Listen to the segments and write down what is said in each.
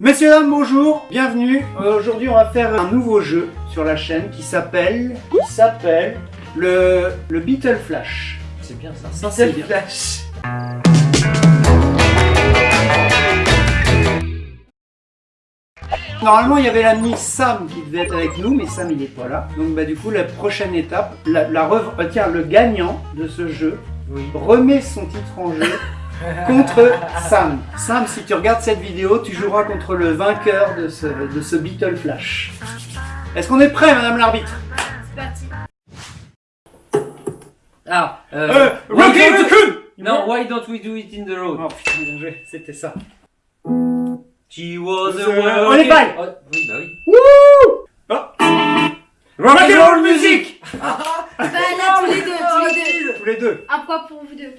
Messieurs, dames, bonjour, bienvenue. Euh, Aujourd'hui, on va faire un nouveau jeu sur la chaîne qui s'appelle qui s'appelle le, le Beetle Flash. C'est bien ça. Ça, c'est bien. Flash. Normalement, il y avait l'ami Sam qui devait être avec nous, mais Sam, il n'est pas là. Donc, bah, du coup, la prochaine étape, la, la rev- euh, tiens, le gagnant de ce jeu Oui. remet son titre en jeu contre Sam. Sam, si tu regardes cette vidéo, tu joueras contre le vainqueur de ce, de ce Beetle Flash. Est-ce qu'on est prêt, madame l'arbitre? C'est parti. Ah, euh, Euh, Rocky Non, why don't we do it in the road? Oh putain, bien joué, c'était ça. She was a Euh, on est pas. Oh, oui, bah oui. Wouh oh. Rock and roll music Bah là, tous les deux, tous les deux. Tous les deux. Un point pour vous deux.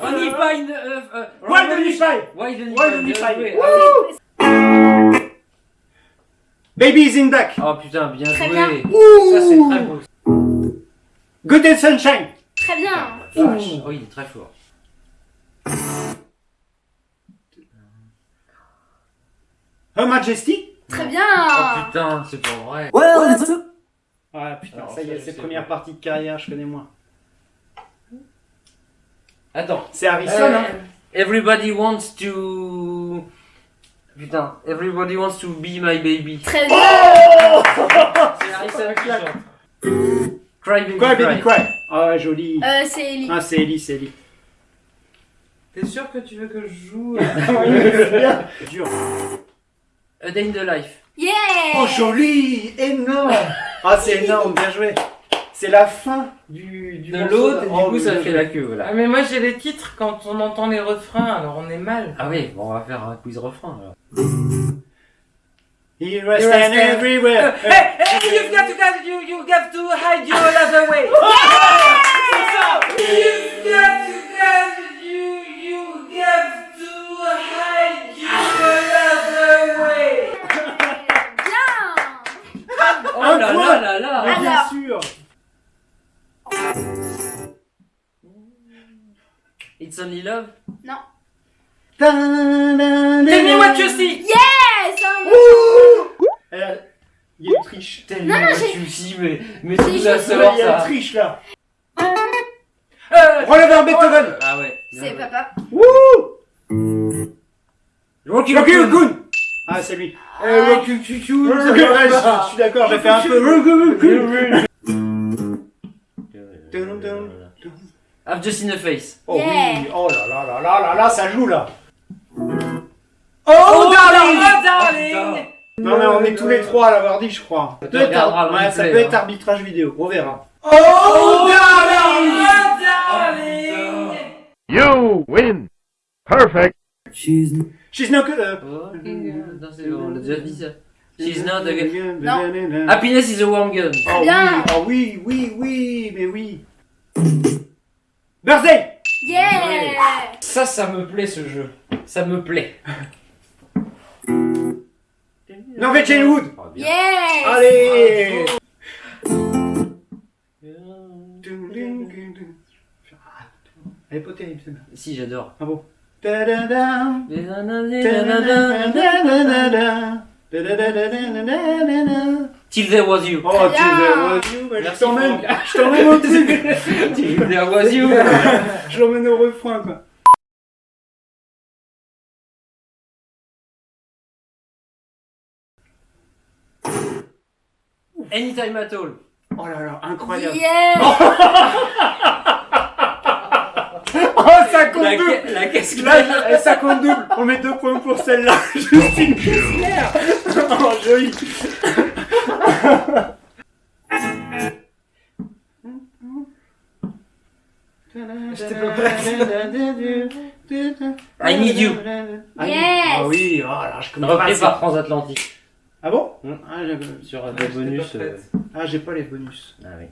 On y pas une, euh, Why don't you try? Why don't you Why don't you try? try? Ah oui. Babies in Black. Oh putain, bien Très joué. bien. Ça c'est très beau. Good and Sunshine. Très bien. Oh, il est très fort. Her Majesty? Très Oh bien. putain, c'est pas vrai. Ah putain, ça y est, c'est première partie de carrière, je connais moins. Attends. C'est Harrison, Euh, hein Everybody wants to. Putain, everybody wants to be my baby. Très bien. C'est Harrison qui chante. Cry baby Cry, cry. baby, cry. Ah ouais, joli. Euh, c'est Ellie. Ah, c'est Ellie, c'est Ellie. T'es sûr que tu veux que je joue Dur. A day in the life. Yeah. Oh, joli Énorme Ah, c'est énorme, bien joué. C'est la fin du, du De l'autre, et Oh, du coup ça fait la queue, voilà. Ah mais moi j'ai les titres quand on entend les refrains, alors on est mal. Ah oui, bon, on va faire un quiz refrain alors. Here I stand everywhere. Hey, hey, you've got to, got, you, you got to hide your love away. C'est ça. You've got to, got, you, you got only love? Tell me what you see. Yes. un- Elle a- Il y a une triche. Tellement non, what you see, mais, mais j'ai tout juste- ça Il y a une ça. triche là. Euh, Rollover Beethoven. Ah ouais. bien C'est papa. Wouh Rocky Raccoon. Ah, c'est lui. Euh, Rocky Raccoon. c'est vrai, je je suis d'accord, j'ai fait un peu. I've just seen a face. Oh Yeah. oui, oh là là là là là là, ça joue là. Oh, Oh, darling oh, darling. Non mais on est tous les trois à l'avoir dit, je crois. Ça peut être, regarderas le ouais, ça replay, peut être hein. arbitrage vidéo, on verra. Oh, Oh, darling darling. You win. Perfect. She's not good. euh, Oh, non, c'est bon, on a déjà dit ça. She's not a. Non. Happiness is a warm gun. Oh oui, oh oui, oui, oui, mais oui. Birthday Yeah. Ça, ça me plaît ce jeu. Ça me plaît. Norwegian Wood Oh. Yes. Allez Elle est pas terrible celle-là. Si, j'adore. Ah bon. Till there was you. Oh, tu Bien. veux, je Merci, t'emmène, je t'emmène au dessus. Till there was you. Je l'emmène au refrain, quoi. Anytime at all. Oh là là, incroyable. Yeah. Oh, ça compte La, double. la caisse Là, eh, ça compte double. On met deux points pour celle-là. Justine Kessler. Oh, joli. I need you. Ah, Yes. Ah oui, oh là, je connais pas Repris ça. par Transatlantique. Ah bon? Hmm. Ah, j'ai- Sur Ah, des j'étais bonus. euh, Ah, j'ai pas les bonus. Ah oui.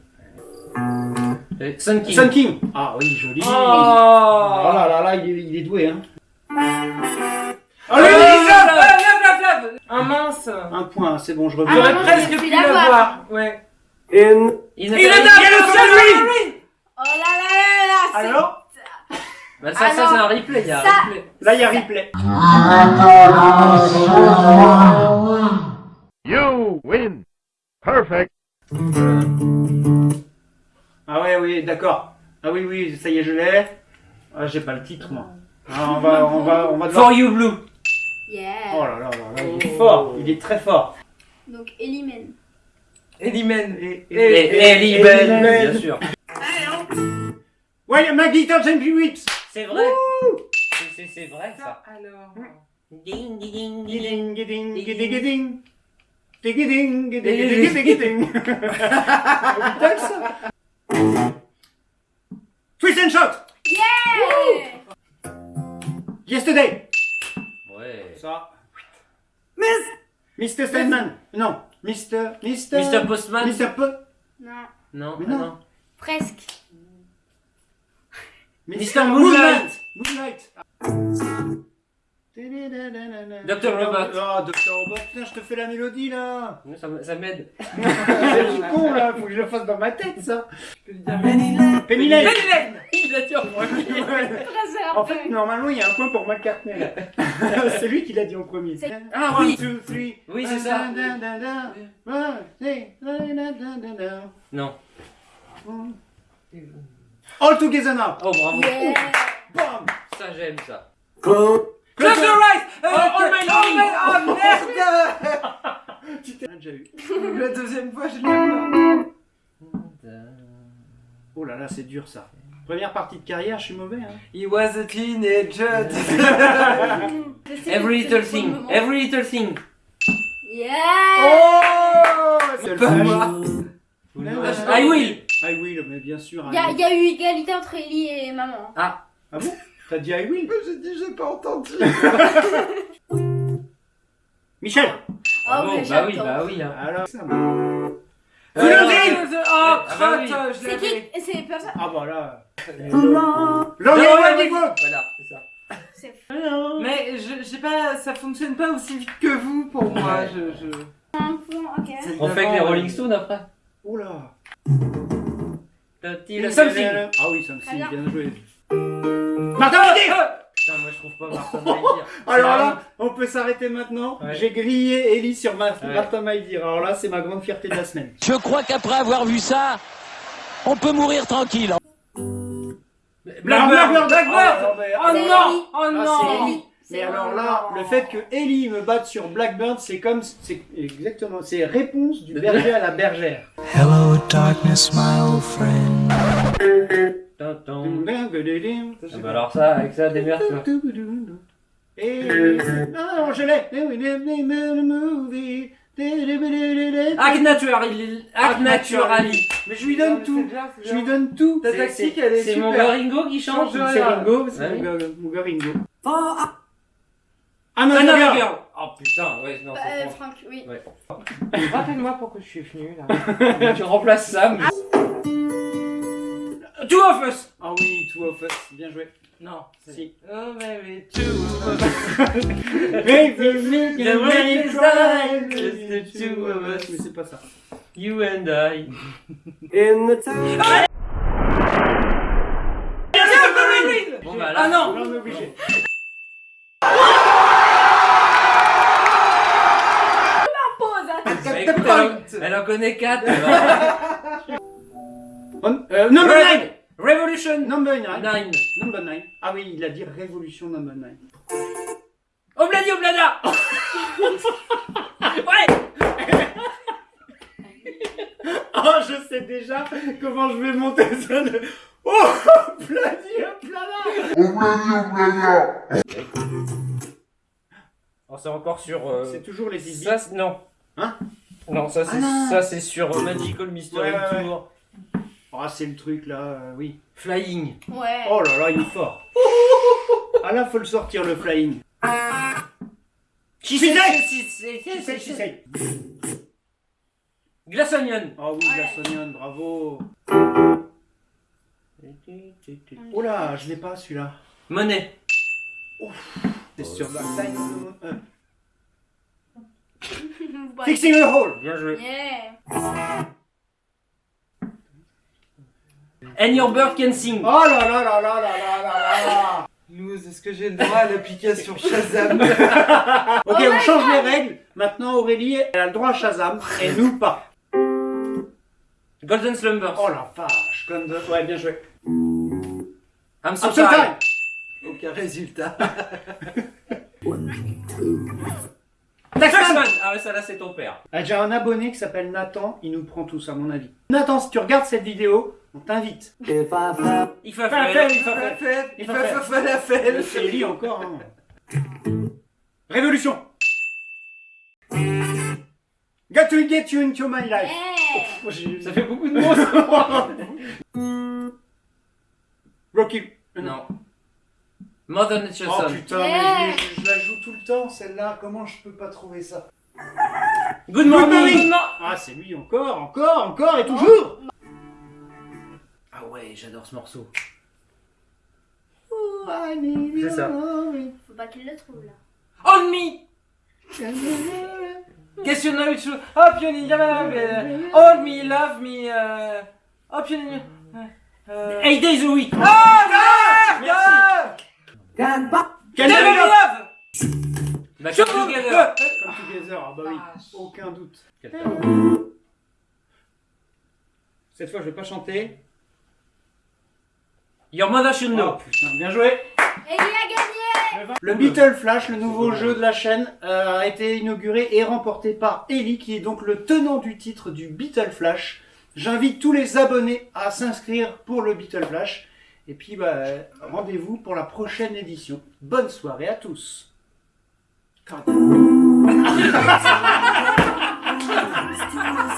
Sun King. Sun King. Ah oui, joli. Oh. Oh là là là, il est, il est doué, hein. Oh, lave. Un mince. Un point, c'est bon, je Ah, reviens. J'aurais non, presque pu pu la la voir. voir. Ouais. In a Il dans le Oh là là là là. Alors Bah, ça, ça c'est un replay. Il y a un Ça- replay. Là, il y a replay. You win. Perfect. Ah ouais, oui, d'accord. Ah oui, oui, ça y est, je l'ai. Ah, j'ai pas le titre, moi. Ah, on va, on va, on va devoir... For you blue. Yeah. Oh là là là là, il est fort, il est très fort. Donc Elimen. Elimen. Bell, bien sûr. Ouais, Maggie Thompson Hewitt. C'est vrai. C'est- C'est c'est vrai ça. Alors. Ding ding ding ding. Digiding, giding, giding, giding. Putain, ça. Twist and shot. Yeah. Yesterday. Ouais. Ça. Miss. Mr. Steinman. Non. Mr. Mr. Mr. Postman. Mr. Po. Non. Non, Mais ah non. non. Presque. Mr. Moonlight. Moonlight. Dr. Robot. Oh, Dr. Robot. Putain, je te fais la mélodie là. Ça, m'aide. C'est du con là. Faut que je le fasse dans ma tête ça. Penny Lane. Penny Lane. Il a dit en premier. En fait, normalement, il y a un point pour McCartney. c'est lui qui l'a dit en premier. Ah One, oui. two, three. Oui, c'est ça. Non. All together now. Oh bravo. Yeah. Bam. Ça j'aime ça. Close your eyes. Euh, Oh, oh, my oh, oh, merde. Tu t'es déjà eu. La deuxième fois, je l'ai eu. Oh là là, c'est dur ça. Première partie de carrière, je suis mauvais. Hein. He was a teenager. Every little le thing. Every little thing. Yeah. Oh C'est le Pas flash. moi. I will. I will, mais bien sûr. Il y, a- I il y a eu égalité entre Ellie et maman. Ah bon T'as dit I will J'ai dit, j'ai pas entendu. Michel Oh, Bravo, mais bah oui, bah oui. hein. Alors ça. Euh, Volonté. Oh, Ah bah oui. crotte, je C'est l'avais. qui C'est personne. Ah bah là. Oh Road. ouais. Voilà, c'est ça. C'est Mais je, je sais pas, ça fonctionne pas aussi vite que vous pour moi. Je, je... un point, ok. On fait que les Rolling Stones après. Oh là. Something. Ah oui, Something, bien. bien joué. Martin Luther Putain, moi je trouve pas Martin Maïdir. Alors là, on peut s'arrêter maintenant. Ouais. J'ai grillé Ellie sur ma... Ouais. Martin Maïdir. Alors là, c'est ma grande fierté de la semaine. Je crois qu'après avoir vu ça, on peut mourir tranquille. Blackbird. Blackbird Oh C'est non. Oh Ah, non c'est Ellie. C'est Mais alors là, le fait que Ellie me batte sur Blackbird, c'est comme, c'est exactement, c'est réponse du berger à la bergère. Hello, darkness, my old friend. Et Ah bah alors ça, avec ça, démerde-toi. non, je l'ai. Act naturally. Act naturally. Mais je lui donne tout. Je lui donne tout. Ta C'est- tactique, c'est- elle est C'est super. mon gars Ringo qui chante. Change C'est Ringo, c'est mon gars- mon gars Ringo. Ah, Another Another Girl. girl. Oh putain, ouais, non, Euh, c'est Franck. Franck, oui. Rappelle-moi pourquoi je suis venu là. Tu remplaces Sam. Two of us. Ah oui, Two of Us, bien joué. Non. Si. Oh baby, two of us. Cry, just the two of us. Mais c'est pas ça. You and I. In the time. Bon bah là. Ah non on est obligé. Pause, attends. Écoute, elle, en, elle en connaît 4. On- euh, number 9 Revolution. Number 9 Nine. Number 9 Ah oui, il a dit Révolution Number 9. Obladi Oblada. ouais. Oh, je sais déjà comment je vais monter ça. de- Oh, Pladi, plada Oh, c'est encore sur. euh, C'est toujours les Zizi. Ça, non. Hein? Non, ça c'est Ah, non. ça c'est sur euh, Magical Mystery Ouais, ouais, ouais. Ah, c'est le truc là, euh, oui. Flying. Ouais. Oh là là, il est fort. Ah là, faut le sortir le flying. Qui. Glass Onion. Ah oui, la Sonion, bravo. Oh là, je l'ai pas celui-là. Monnaie. C'est sur Dark Side of the Moon. Euh, Ouais. Fixing the hole. Bien joué. Yeah. And your bird can sing. Oh là là là là là là là là Louz, est-ce que j'ai le droit à l'application Shazam Ok, on change les règles. Maintenant, Aurélie, elle a le droit à Shazam et nous pas. Golden Slumbers. Oh la vache, comme de... Ouais, bien joué. I'm so time Aucun résultat. Taxman Ah ouais, ça là c'est ton père. Ah, J'ai un abonné qui s'appelle Nathan, il nous prend tous à mon avis. Nathan, si tu regardes cette vidéo, on t'invite. Il la faire. fête, il Fa- faire. fait, Il fa- faire. fa- la fête. C'est Ellie encore. Hein. Révolution. Got to get you into my life. Hey. Oh, j'ai- Ça fait beaucoup de mots. Rocky. non. Mother Nature Oh Son. putain, Yeah. mais je, je la joue tout le temps celle-là. Comment je peux pas trouver ça? Good morning. morning. Good mo- Ah, c'est lui encore, encore, encore et toujours. Ah ouais, j'adore ce morceau. C'est ça. Faut pas qu'il le trouve là. On me. Question now it's true. Hope you need Hold me, love me. Uh... Hope you need. Uh... Eight days a week. Ah, Merci. ah Quel Never meilleur- love. Bah, come together. Come together, ah bah oui, aucun doute. Cette fois, je vais pas chanter. Your mother should Oh know. putain, bien joué. Et il a gagné Le Beetle Flash, le nouveau jeu de la chaîne, euh, a été inauguré et remporté par Ellie, qui est donc le tenant du titre du Beetle Flash. J'invite tous les abonnés à s'inscrire pour le Beetle Flash. Et puis, bah, rendez-vous pour la prochaine édition. Bonne soirée à tous.